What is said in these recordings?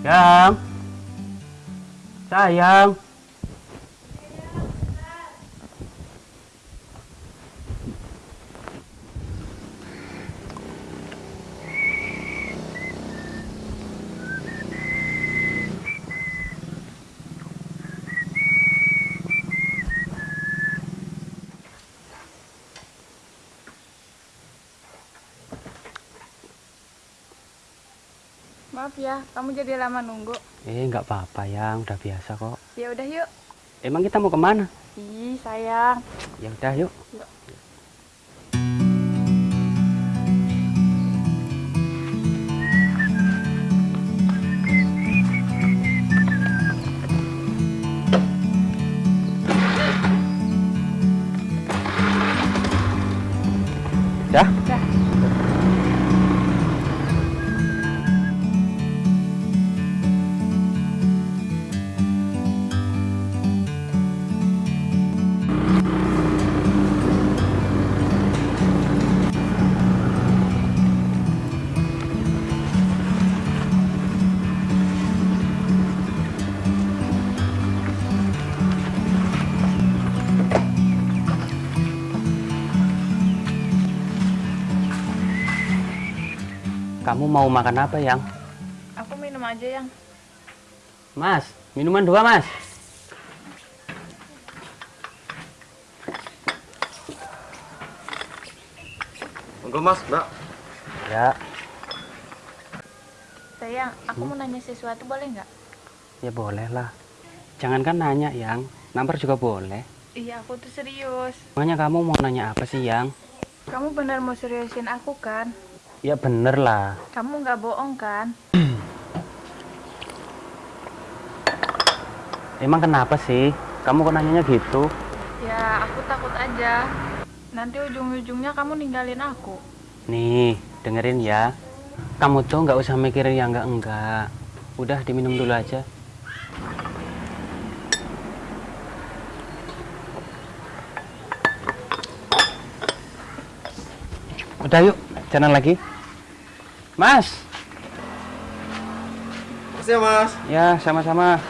Sayang. Sayang. Maaf ya, kamu jadi lama nunggu. Eh, nggak apa-apa yang, udah biasa kok. Ya udah yuk. Emang kita mau ke mana? Ih, sayang. Ya udah yuk. Yuk. Kamu mau makan apa, Yang? Aku minum aja yang. Mas, minuman dua, Mas. Monggo mas, mbak. Ya, Sayang, aku mau nanya sesuatu boleh nggak? ya boleh lah. Jangankan nanya, Yang. Nampar juga boleh. Iya, aku tuh serius. Makanya kamu mau nanya apa sih, Yang? Kamu benar mau seriusin aku kan? Ya bener lah. Kamu nggak bohong kan? Emang kenapa sih? Kamu kok nanyanya gitu? Ya, aku takut aja. Nanti ujung-ujungnya kamu ninggalin aku. Nih, dengerin ya. Kamu tuh nggak usah mikirin yang enggak-enggak. Udah diminum dulu aja. Udah yuk, jalan lagi. Mas, Makasih ya mas. ya sama-sama.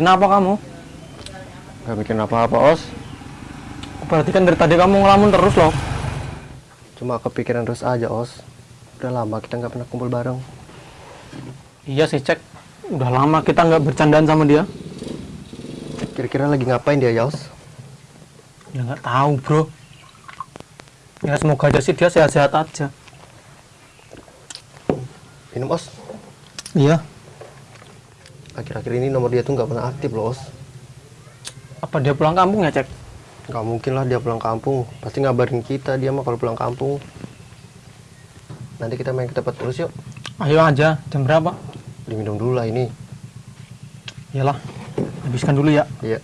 Mikirin apa kamu? Gak mikirin apa-apa, Os. Berarti kan dari tadi kamu ngelamun terus loh. Cuma kepikiran terus aja, Os. Udah lama kita nggak pernah kumpul bareng. Iya sih, Cek. Udah lama kita nggak bercandaan sama dia. Kira-kira lagi ngapain dia, ya, Os? Ya nggak tahu, bro. Ya semoga aja sih dia sehat-sehat aja. Minum, Os. Iya. Akhir-akhir ini nomor dia tuh nggak pernah aktif loh, Os. Apa dia pulang kampung ya, Cek? Nggak mungkin lah dia pulang kampung. Pasti ngabarin kita dia mah kalau pulang kampung. Nanti kita main ke tempat terus yuk. Ayo aja. Jam berapa? Diminum dulu lah ini. Iyalah. Habiskan dulu ya. Iya.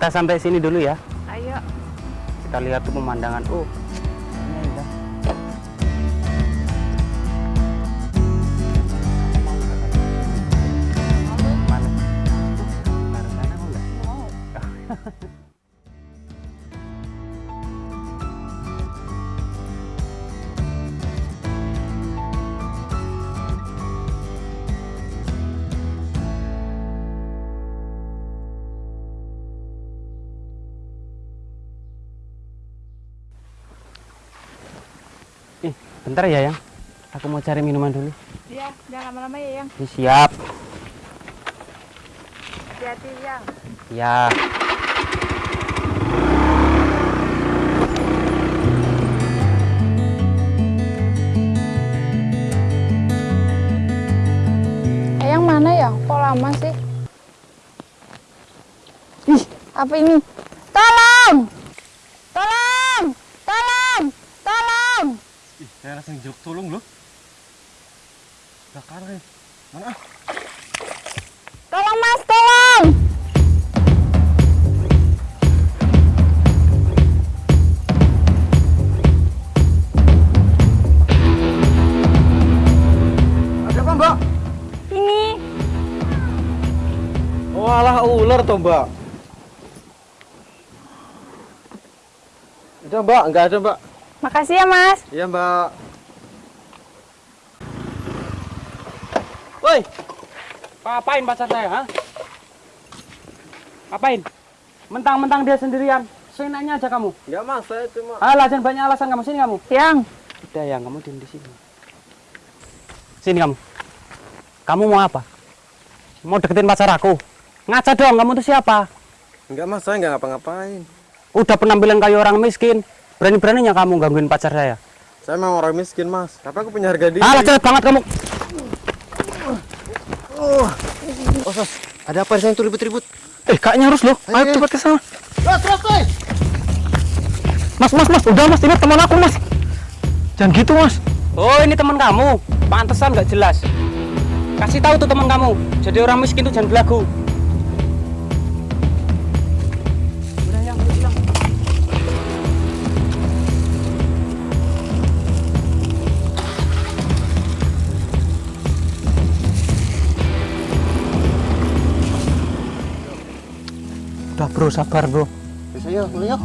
Kita sampai sini dulu ya. Ayo. Kita lihat tuh pemandangan. Oh, Ih, bentar ya, Yang. Aku mau cari minuman dulu. Iya, jangan lama-lama ya, Yang. Ih, siap. Hati-hati, Yang. Iya. Eh, Eyang mana ya? Kok lama sih? Ih, apa ini? Tolong! Saya langsung jawab tolong loh. Bakar nih. Mana? Tolong mas, tolong! Ada apa mbak? Ini Walah ular toh mbak. Udah mbak, nggak ada mbak. Makasih ya mas. Iya mbak. Woi, ngapain pacar saya, ha? Ngapain? Mentang-mentang dia sendirian, seenaknya aja kamu. Enggak mas, saya cuma. Alah, jangan banyak alasan kamu. Sini kamu. Yang Udah ya, kamu diem di sini. Sini kamu. Kamu mau apa? Mau deketin pacar aku? Ngaca dong, kamu tuh siapa? Enggak mas, saya nggak ngapa-ngapain. Udah penampilan kayak orang miskin. Berani-beraninya kamu gangguin pacar saya. Saya memang orang miskin mas, tapi aku punya harga diri. Alah, jelek banget kamu. Oh, sos, ada apa di sana tuh ribut-ribut? Eh, kayaknya harus loh. Ayo Ayo. cepat ke sana. Los, los, los! Mas, mas, mas, udah mas, ini teman aku mas. Jangan gitu mas. Oh ini teman kamu, pantesan nggak jelas. Kasih tahu tuh teman kamu, jadi orang miskin tuh jangan belagu. Udah bro, sabar bro. Bisa yuk, mulai yuk.